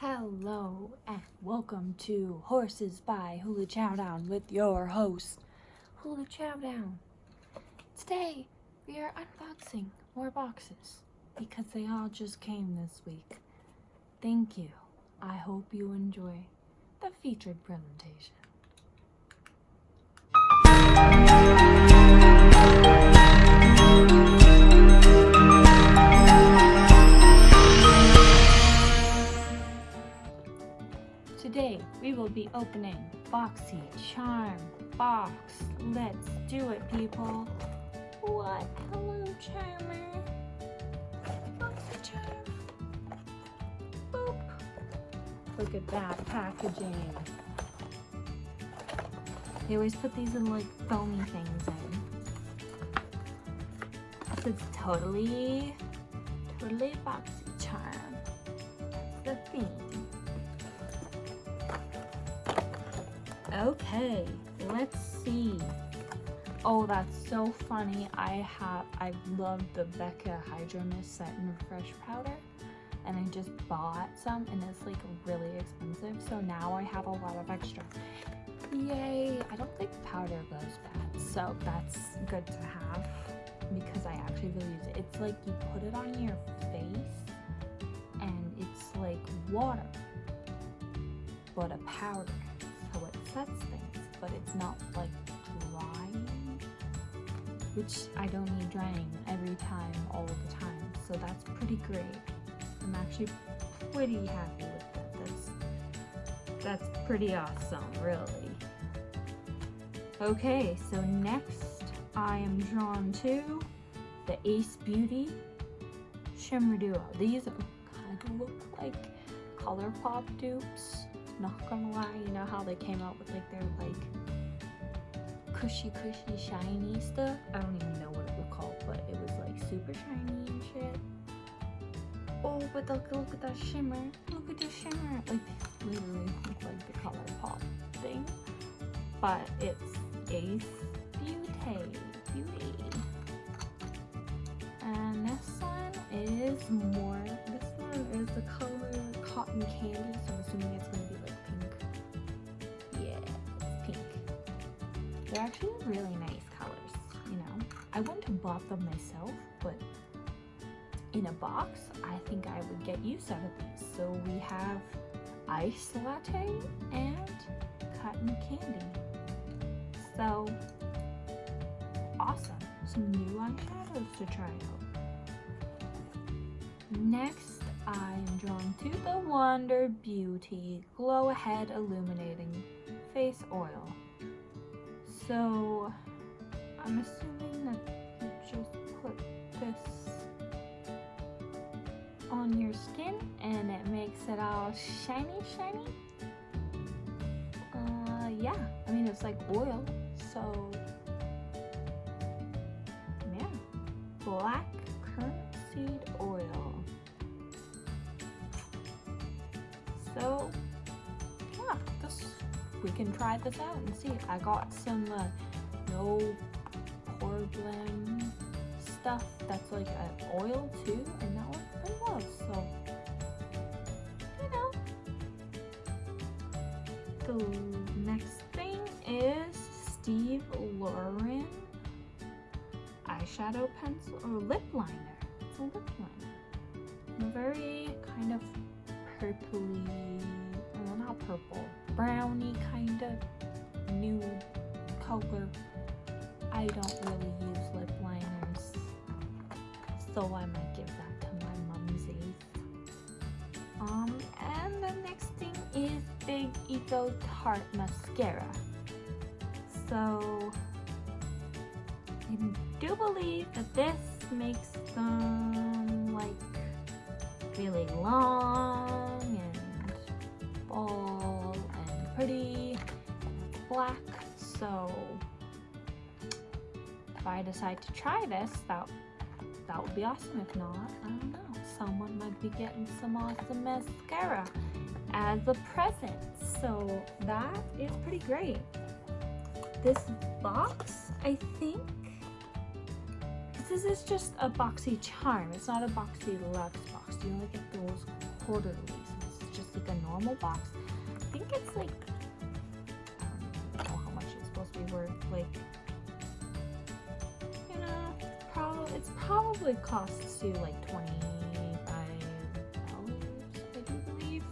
Hello and welcome to Horses by Hula Chowdown with your host, Hula Chowdown. Today we are unboxing more boxes because they all just came this week. Thank you. I hope you enjoy the featured presentation. Opening Boxy Charm box. Let's do it, people. What? Hello, Charmer. Boxy Charm. Boop. Look at that packaging. They always put these in like foamy things in. So it's totally, totally Boxy Charm. The theme. Okay, let's see. Oh, that's so funny. I have, I love the Becca Hydra-Mist Set and Refresh Powder. And I just bought some and it's like really expensive. So now I have a lot of extra. Yay! I don't think powder goes bad. So that's good to have because I actually really use it. It's like you put it on your face and it's like water, but a powder sets things, but it's not like drying, which I don't need drying every time, all the time. So that's pretty great. I'm actually pretty happy with that. That's, that's pretty awesome, really. Okay, so next I am drawn to the Ace Beauty Shimmer Duo. These kind of look like ColourPop dupes not gonna lie, you know how they came out with like their like cushy cushy shiny stuff? I don't even know what it was called, but it was like super shiny and shit. Oh, but look, look at that shimmer. Look at the shimmer. Like, literally look like the color pop thing. But it's Ace Beauty. Beauty. And this one is more, this one is the color Cotton Candy, so I'm assuming it's going to be They're actually really nice colors, you know. I wouldn't have bought them myself, but in a box, I think I would get use out of these. So we have ice latte and cotton candy. So awesome. Some new eyeshadows to try out. Next, I am drawn to the Wander Beauty Glow Ahead Illuminating Face Oil. So, I'm assuming that you just put this on your skin and it makes it all shiny shiny. Uh, yeah, I mean it's like oil, so yeah. Black currant seed oil. So yeah, this we can try this out and see. I got some uh, no problem stuff that's like an oil too, and that worked pretty well. So you know, the next thing is Steve Lauren eyeshadow pencil or lip liner. It's a lip liner. Very kind of purpley, well not purple, browny kind of nude color. I don't really use lip liners, so I might give that to my mumsies. Um, and the next thing is Big Ego Tarte Mascara. So, I do believe that this makes them like really long black so if I decide to try this that that would be awesome if not I don't know someone might be getting some awesome mascara as a present so that is pretty great this box I think this is just a boxy charm. It's not a boxy luxe box. You only get those quarterlies. Is just like a normal box. I think it's like, be worth. Like, you know, probably, it's probably costs you like 25 dollars, I do believe.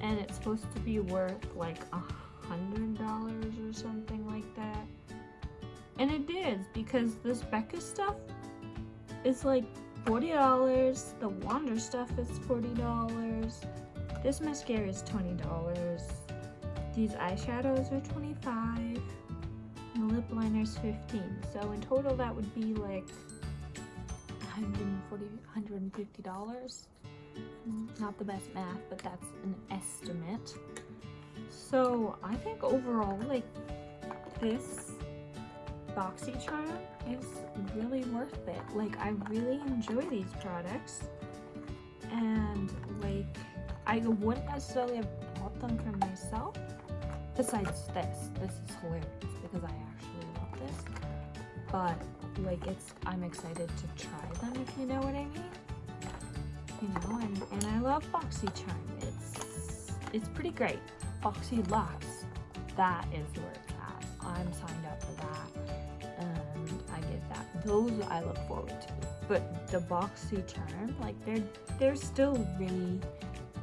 And it's supposed to be worth like a hundred dollars or something like that. And it is because this Becca stuff is like $40. The Wander stuff is $40. This mascara is $20. These eyeshadows are 25 and lip liner is 15 So in total that would be like 140 $150. Mm-hmm. Not the best math, but that's an estimate. So I think overall, like this boxy BoxyCharm is really worth it. Like I really enjoy these products and like I wouldn't necessarily have bought them for myself. Besides this, this is hilarious because I actually love this. But like it's, I'm excited to try them if you know what I mean. You know, and, and I love BoxyCharm. It's, it's pretty great. Boxy Lux, that is where it's at. I'm signed up for that and I get that. Those I look forward to. But the BoxyCharm, like they're they're still really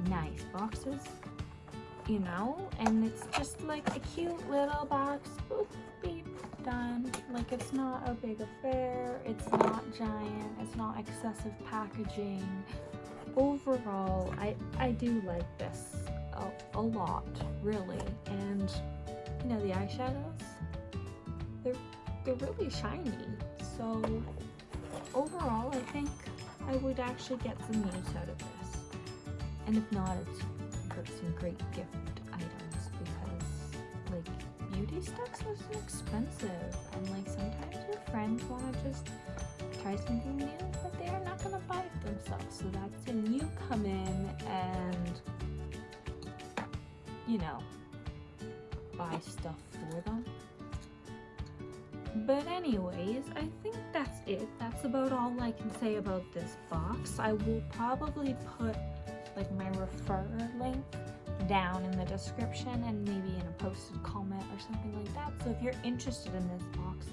nice boxes, you know? And it's just like a cute little box. Boop, beep, done. Like it's not a big affair, it's not giant, it's not excessive packaging. Overall, I, I do like this a, a lot, really. And, you know, the eyeshadows, they're, they're really shiny. So, overall, I think I would actually get some use out of this. And if not, it's some great gift items because, like, beauty stuff is expensive. And, like, sometimes your friends want to just try something new, but they are not going to buy it themselves. So that's when you come in and you know, buy stuff for them. But anyways, I think that's it. That's about all I can say about this box. I will probably put like my refer link down in the description and maybe in a posted comment or something like that. So if you're interested in this box,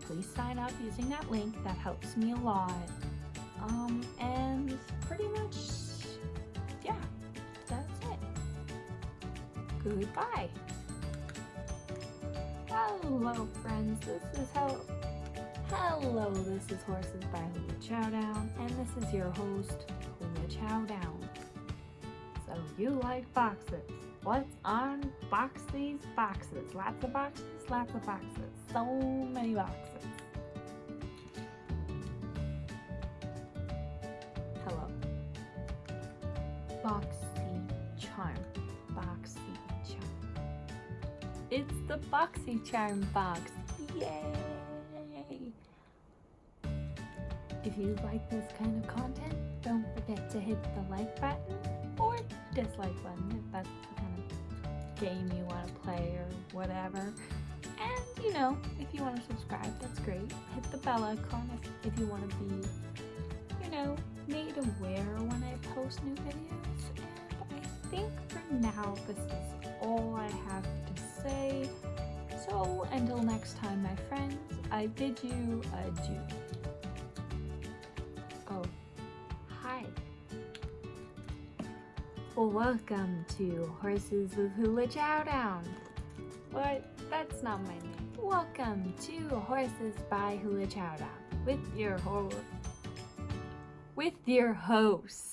please sign up using that link. That helps me a lot. Um, and pretty much yeah, that's it. goodbye. Hello friends, this is how Hello, this is Horses by Hula Chowdown, and this is your host, Hula Chowdown. You like boxes. Let's unbox these boxes. Lots of boxes, lots of boxes. So many boxes. Hello. Boxy Charm. Boxy charm. It's the boxy charm box. Yay! If you like this kind of content, don't forget to hit the like button or dislike button if that's the kind of game you want to play or whatever. And, you know, if you want to subscribe, that's great. Hit the bell icon if, if you want to be, you know, made aware when I post new videos. And I think for now, this is all I have to say. So until next time, my friends, I bid you adieu. Well, welcome to Horses with Hula Chowdown. What? That's not my name. Welcome to Horses by Hula Chowdown with your ho with your host.